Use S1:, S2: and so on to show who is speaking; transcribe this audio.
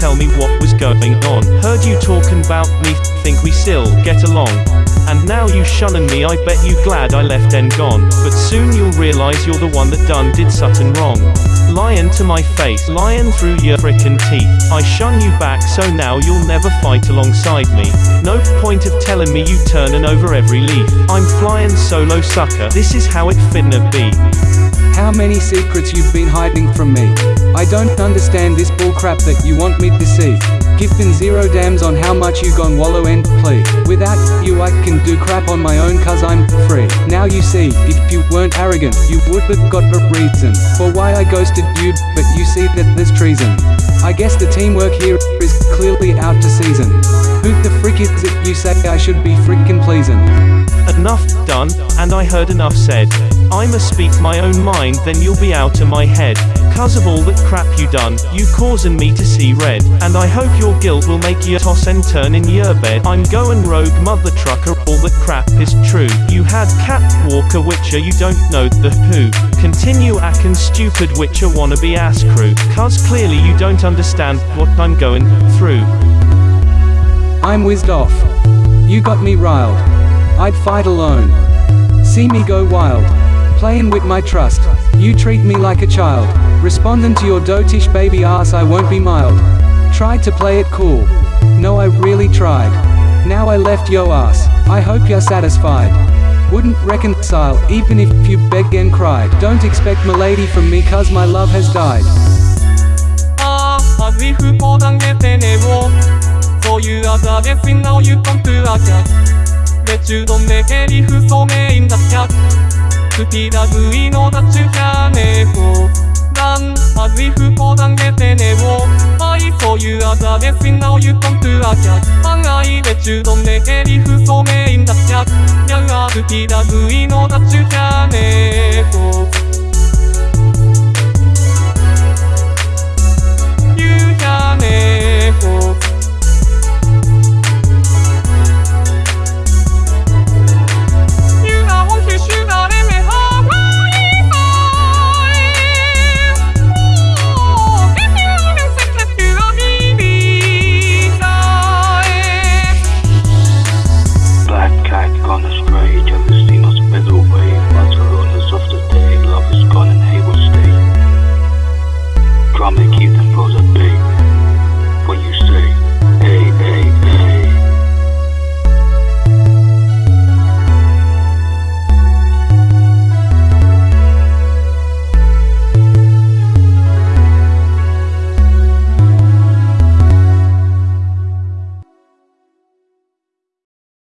S1: tell me what was going on. Heard you talking about me, think we still get along. And now you shunning me, I bet you glad I left and gone. But soon you'll realize you're the one that done did something wrong. Lying to my face, lying through your frickin' teeth. I shun you back so now you'll never fight alongside me. No point of telling me you turning over every leaf. I'm flying solo sucker, this is how it finna be.
S2: How many secrets you've been hiding from me? I don't understand this bullcrap that you want me to see. Giving zero damns on how much you gon' wallow and plea. Without you I can do crap on my own cause I'm free. Now you see, if you weren't arrogant, you would've got a reason for why I ghosted you, but you see that there's treason. I guess the teamwork here is clearly out to season. Who is it you say I should be frickin' pleasing?
S1: Enough done, and I heard enough said. I'ma speak my own mind, then you'll be out of my head. Cause of all that crap you done, you causing me to see red. And I hope your guilt will make you toss and turn in your bed. I'm going rogue, mother trucker, all the crap is true. You had Cat Walker Witcher, you don't know the who. Continue acting stupid Witcher wannabe ass crew. Cause clearly you don't understand what I'm going through.
S2: I'm whizzed off. You got me riled. I'd fight alone. See me go wild. Playing with my trust. You treat me like a child. Responding to your dotish baby ass, I won't be mild. Tried to play it cool. No, I really tried. Now I left yo ass. I hope you're satisfied. Wouldn't reconcile, even if you begged and cried. Don't expect milady from me, cause my love has died.
S3: そういうあざです now you come to a cat で中丼でケリフソメインだっちゃスピーダ V のダッチュキャネフラン as if ポ당게てねを愛そういうあざです now you come to a cat 案外で中丼でケリフソメインだっちゃやが